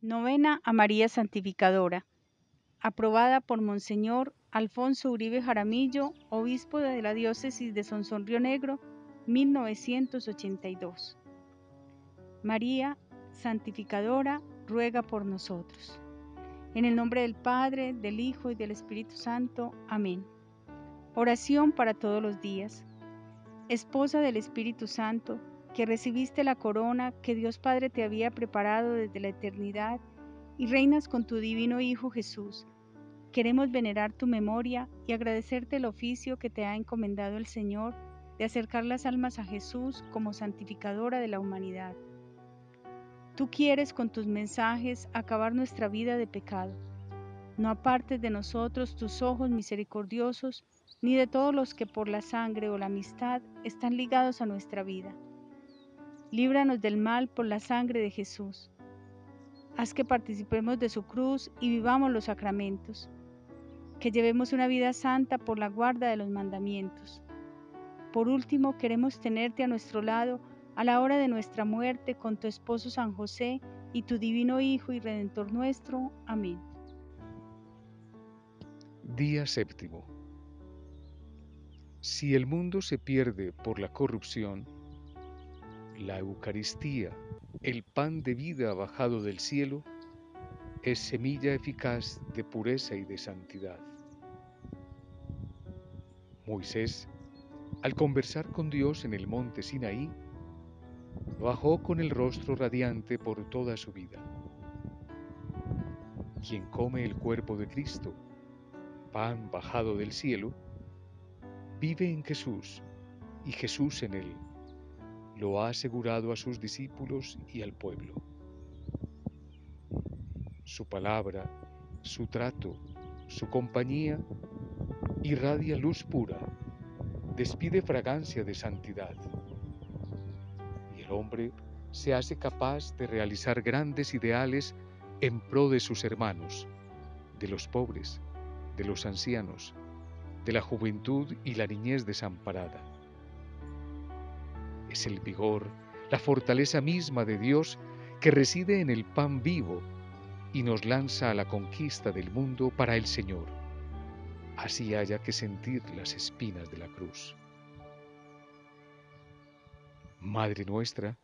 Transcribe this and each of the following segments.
Novena a María Santificadora. Aprobada por Monseñor Alfonso Uribe Jaramillo, obispo de la diócesis de Sonsón Río Negro, 1982. María Santificadora, ruega por nosotros. En el nombre del Padre, del Hijo y del Espíritu Santo. Amén. Oración para todos los días. Esposa del Espíritu Santo, que recibiste la corona que Dios Padre te había preparado desde la eternidad y reinas con tu divino Hijo Jesús. Queremos venerar tu memoria y agradecerte el oficio que te ha encomendado el Señor de acercar las almas a Jesús como santificadora de la humanidad. Tú quieres con tus mensajes acabar nuestra vida de pecado. No apartes de nosotros tus ojos misericordiosos, ni de todos los que por la sangre o la amistad están ligados a nuestra vida líbranos del mal por la sangre de Jesús. Haz que participemos de su cruz y vivamos los sacramentos, que llevemos una vida santa por la guarda de los mandamientos. Por último, queremos tenerte a nuestro lado a la hora de nuestra muerte con tu esposo San José y tu divino Hijo y Redentor nuestro. Amén. Día séptimo. Si el mundo se pierde por la corrupción, la Eucaristía, el pan de vida bajado del cielo, es semilla eficaz de pureza y de santidad. Moisés, al conversar con Dios en el monte Sinaí, bajó con el rostro radiante por toda su vida. Quien come el cuerpo de Cristo, pan bajado del cielo, vive en Jesús y Jesús en él lo ha asegurado a sus discípulos y al pueblo. Su palabra, su trato, su compañía irradia luz pura, despide fragancia de santidad. Y el hombre se hace capaz de realizar grandes ideales en pro de sus hermanos, de los pobres, de los ancianos, de la juventud y la niñez desamparada es el vigor, la fortaleza misma de Dios que reside en el pan vivo y nos lanza a la conquista del mundo para el Señor. Así haya que sentir las espinas de la cruz. Madre nuestra,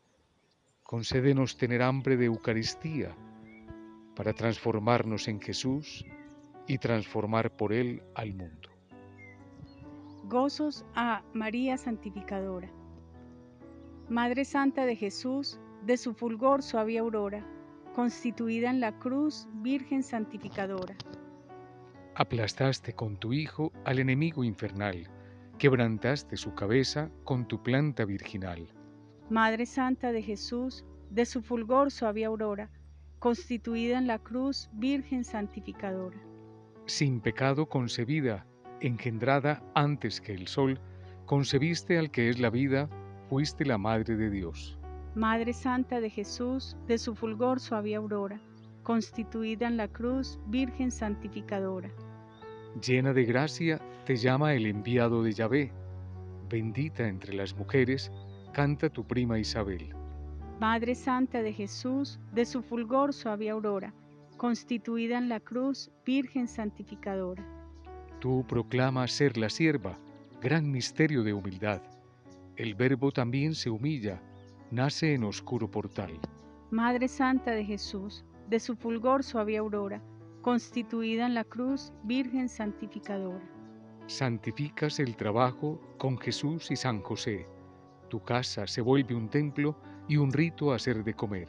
concédenos tener hambre de Eucaristía para transformarnos en Jesús y transformar por Él al mundo. Gozos a María Santificadora. Madre Santa de Jesús, de su fulgor suave aurora, constituida en la cruz, Virgen santificadora. Aplastaste con tu Hijo al enemigo infernal, quebrantaste su cabeza con tu planta virginal. Madre Santa de Jesús, de su fulgor suave aurora, constituida en la cruz, Virgen santificadora. Sin pecado concebida, engendrada antes que el sol, concebiste al que es la vida, fuiste la Madre de Dios. Madre Santa de Jesús, de su fulgor suave aurora, constituida en la cruz, Virgen santificadora. Llena de gracia, te llama el enviado de Yahvé. Bendita entre las mujeres, canta tu prima Isabel. Madre Santa de Jesús, de su fulgor suave aurora, constituida en la cruz, Virgen santificadora. Tú proclamas ser la sierva, gran misterio de humildad el Verbo también se humilla, nace en oscuro portal. Madre Santa de Jesús, de su fulgor suave aurora, constituida en la cruz, Virgen santificadora. Santificas el trabajo con Jesús y San José. Tu casa se vuelve un templo y un rito a hacer de comer.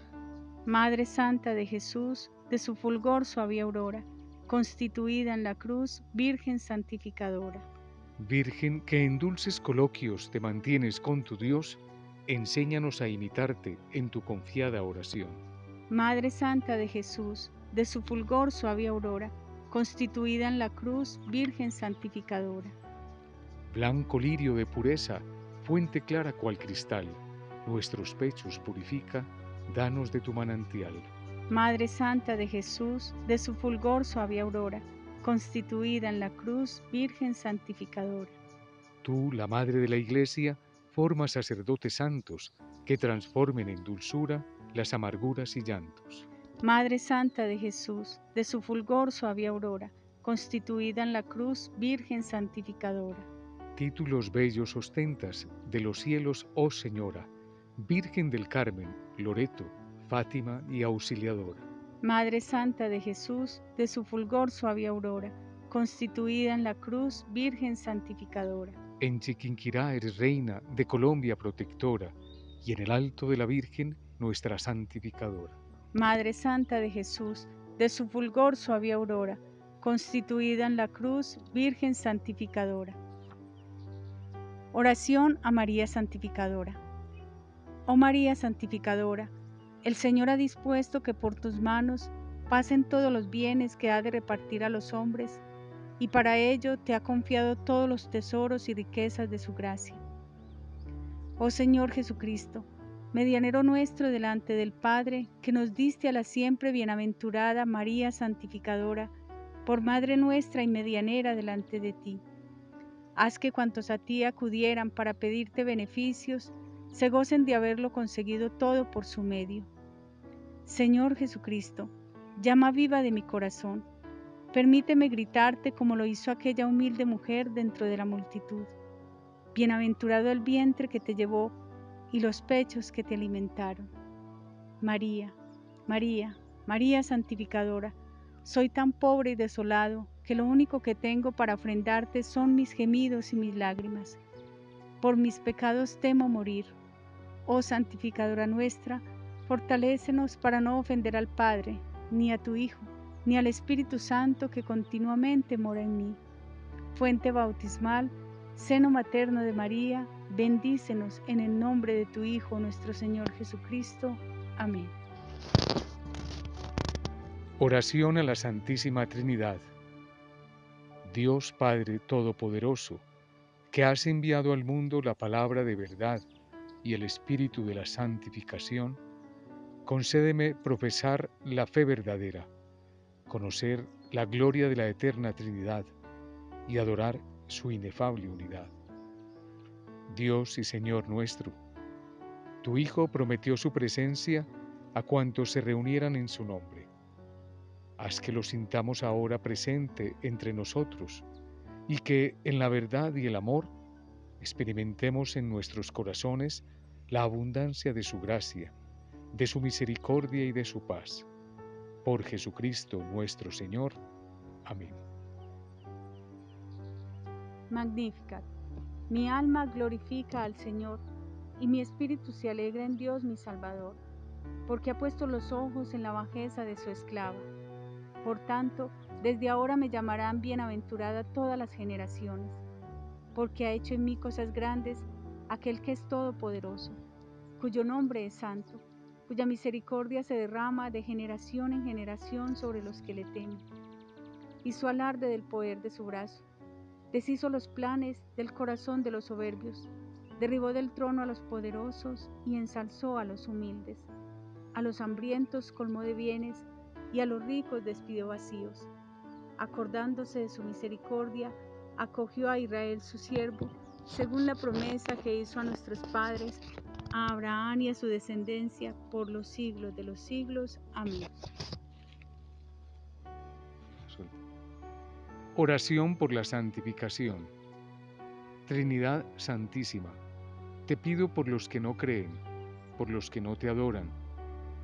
Madre Santa de Jesús, de su fulgor suave aurora, constituida en la cruz, Virgen santificadora. Virgen que en dulces coloquios te mantienes con tu Dios, enséñanos a imitarte en tu confiada oración. Madre Santa de Jesús, de su fulgor suave aurora, constituida en la cruz, Virgen santificadora. Blanco lirio de pureza, fuente clara cual cristal, nuestros pechos purifica, danos de tu manantial. Madre Santa de Jesús, de su fulgor suave aurora, constituida en la cruz, Virgen santificadora. Tú, la Madre de la Iglesia, forma sacerdotes santos que transformen en dulzura las amarguras y llantos. Madre Santa de Jesús, de su fulgor suave aurora, constituida en la cruz, Virgen santificadora. Títulos bellos ostentas de los cielos, oh Señora, Virgen del Carmen, Loreto, Fátima y Auxiliadora. Madre Santa de Jesús, de su fulgor suave aurora, constituida en la cruz, Virgen santificadora. En Chiquinquirá eres reina de Colombia protectora, y en el alto de la Virgen, nuestra santificadora. Madre Santa de Jesús, de su fulgor suave aurora, constituida en la cruz, Virgen santificadora. Oración a María Santificadora. Oh María Santificadora, el Señor ha dispuesto que por tus manos pasen todos los bienes que ha de repartir a los hombres, y para ello te ha confiado todos los tesoros y riquezas de su gracia. Oh Señor Jesucristo, medianero nuestro delante del Padre, que nos diste a la siempre bienaventurada María Santificadora, por Madre nuestra y medianera delante de ti. Haz que cuantos a ti acudieran para pedirte beneficios, se gocen de haberlo conseguido todo por su medio. Señor Jesucristo, llama viva de mi corazón, permíteme gritarte como lo hizo aquella humilde mujer dentro de la multitud. Bienaventurado el vientre que te llevó y los pechos que te alimentaron. María, María, María santificadora, soy tan pobre y desolado que lo único que tengo para ofrendarte son mis gemidos y mis lágrimas. Por mis pecados temo morir. Oh santificadora nuestra, Fortalécenos para no ofender al Padre, ni a tu Hijo, ni al Espíritu Santo que continuamente mora en mí. Fuente bautismal, seno materno de María, bendícenos en el nombre de tu Hijo, nuestro Señor Jesucristo. Amén. Oración a la Santísima Trinidad. Dios Padre Todopoderoso, que has enviado al mundo la palabra de verdad y el Espíritu de la santificación, concédeme profesar la fe verdadera, conocer la gloria de la eterna Trinidad y adorar su inefable unidad. Dios y Señor nuestro, tu Hijo prometió su presencia a cuantos se reunieran en su nombre. Haz que lo sintamos ahora presente entre nosotros y que en la verdad y el amor experimentemos en nuestros corazones la abundancia de su gracia de su misericordia y de su paz. Por Jesucristo nuestro Señor. Amén. Magnificat. Mi alma glorifica al Señor, y mi espíritu se alegra en Dios mi Salvador, porque ha puesto los ojos en la bajeza de su esclava. Por tanto, desde ahora me llamarán bienaventurada todas las generaciones, porque ha hecho en mí cosas grandes aquel que es todopoderoso, cuyo nombre es santo cuya misericordia se derrama de generación en generación sobre los que le temen. Hizo alarde del poder de su brazo, deshizo los planes del corazón de los soberbios, derribó del trono a los poderosos y ensalzó a los humildes. A los hambrientos colmó de bienes y a los ricos despidió vacíos. Acordándose de su misericordia, acogió a Israel su siervo, según la promesa que hizo a nuestros padres a Abraham y a su descendencia por los siglos de los siglos. Amén. Oración por la santificación. Trinidad Santísima, te pido por los que no creen, por los que no te adoran,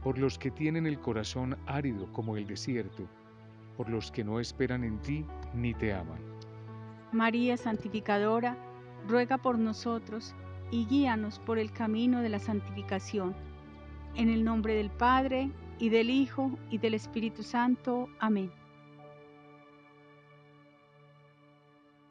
por los que tienen el corazón árido como el desierto, por los que no esperan en ti ni te aman. María Santificadora, ruega por nosotros y guíanos por el camino de la santificación. En el nombre del Padre, y del Hijo, y del Espíritu Santo. Amén.